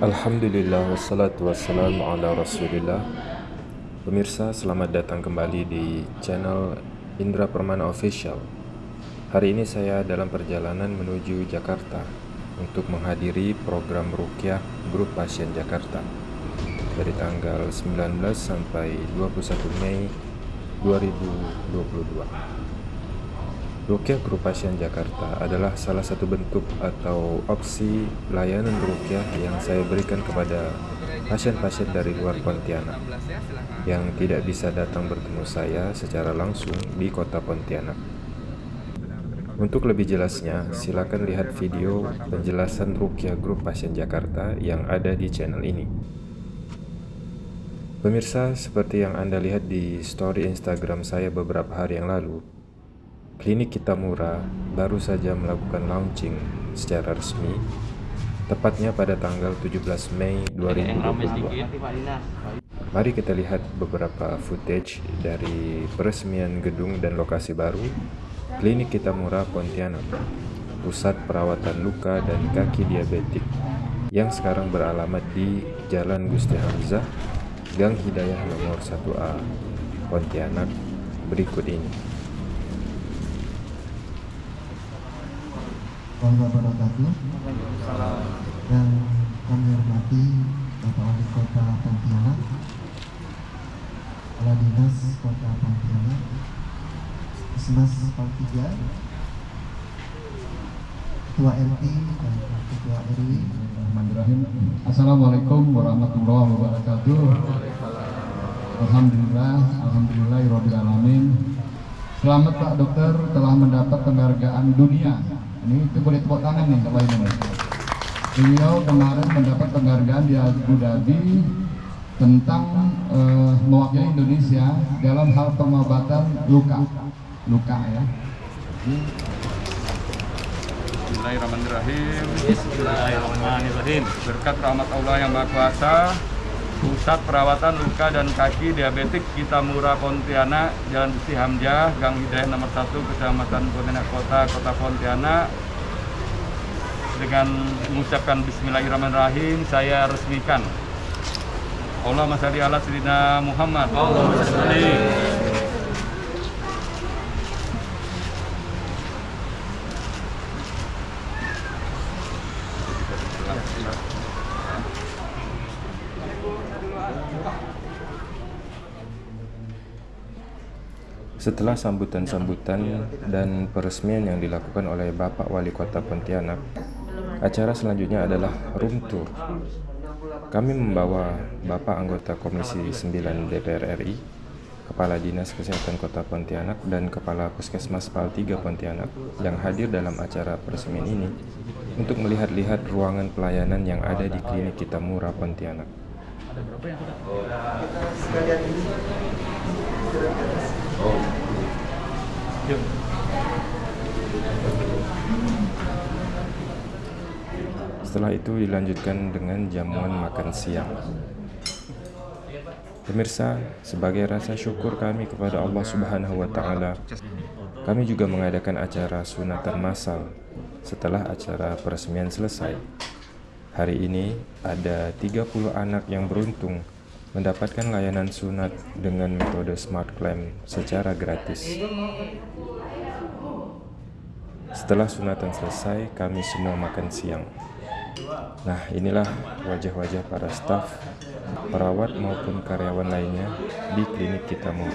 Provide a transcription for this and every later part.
Alhamdulillah wassalatu wassalamu ala rasulillah. Pemirsa selamat datang kembali di channel Indra Permana Official. Hari ini saya dalam perjalanan menuju Jakarta Untuk menghadiri program Rukyah Grup Pasien Jakarta. Dari tanggal 19 sampai 21 Mei 2022 Rukyah Pasien Jakarta adalah salah satu bentuk atau opsi layanan rukyah yang saya berikan kepada pasien-pasien dari luar Pontianak yang tidak bisa datang bertemu saya secara langsung di kota Pontianak. Untuk lebih jelasnya, silakan lihat video penjelasan rukyah Grup Pasien Jakarta yang ada di channel ini. Pemirsa, seperti yang Anda lihat di story Instagram saya beberapa hari yang lalu, Klinik Kitamura baru saja melakukan launching secara resmi tepatnya pada tanggal 17 Mei 2022. Mari kita lihat beberapa footage dari peresmian gedung dan lokasi baru Klinik Kitamura Pontianak, pusat perawatan luka dan kaki diabetik yang sekarang beralamat di Jalan Gusti Hamzah, Gang Hidayah nomor 1A, Pontianak berikut ini. Warahmatullahi wabarakatuh yang kami hormati Bapak Wali Kota Pontianak Kepala Dinas Kota Pontianak Kesmas Paltiga Ketua RT dan Ketua RW Assalamualaikum warahmatullahi wabarakatuh. Alhamdulillah Alhamdulillah Alamin. Selamat Pak Dokter telah mendapat penghargaan dunia ini itu boleh tepuk tangan nih kalau ini beliau kemarin mendapat penghargaan di Abu Dhabi tentang uh, mewakili Indonesia dalam hal pengobatan luka. Luka ya. Bismillahirrahmanirrahim. Bismillahirrahmanirrahim. Berkat rahmat Allah yang Maha Kuasa Pusat Perawatan Luka dan Kaki Diabetik Kita Murah Pontianak, Jalan Besi Hamzah, Gang Hidayah nomor 1, Kecamatan Pontianak Kota, Kota Pontianak. Dengan mengucapkan Bismillahirrahmanirrahim, saya resmikan. Allah Masya Allah Sayyidina Muhammad. Allah Setelah sambutan-sambutan dan peresmian yang dilakukan oleh Bapak Wali Kota Pontianak, acara selanjutnya adalah room tour. Kami membawa Bapak anggota Komisi 9 DPR RI, Kepala Dinas Kesehatan Kota Pontianak, dan Kepala Puskesmas PAL 3 Pontianak yang hadir dalam acara peresmian ini untuk melihat-lihat ruangan pelayanan yang ada di klinik kita murah Pontianak. Ada berapa yang kita? sekalian ini. Yuk. Setelah itu dilanjutkan dengan jamuan makan siang. Pemirsa, sebagai rasa syukur kami kepada Allah Subhanahu wa taala, kami juga mengadakan acara sunatan massal setelah acara peresmian selesai. Hari ini ada 30 anak yang beruntung mendapatkan layanan sunat dengan metode smart clamp secara gratis. Setelah sunatan selesai, kami semua makan siang. Nah, inilah wajah-wajah para staf, perawat maupun karyawan lainnya di klinik kita mau.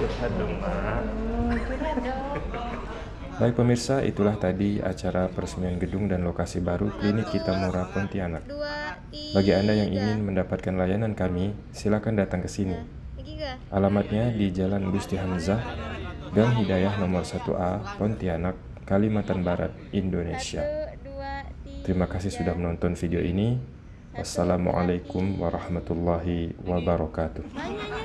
Curhat dong, Baik pemirsa, itulah tadi acara peresmian gedung dan lokasi baru Klinik Kita Murah Pontianak. Bagi Anda yang ingin mendapatkan layanan kami, silakan datang ke sini. Alamatnya di Jalan Gusti Hamzah, Gang Hidayah nomor 1A, Pontianak, Kalimantan Barat, Indonesia. Terima kasih sudah menonton video ini. Wassalamualaikum warahmatullahi wabarakatuh.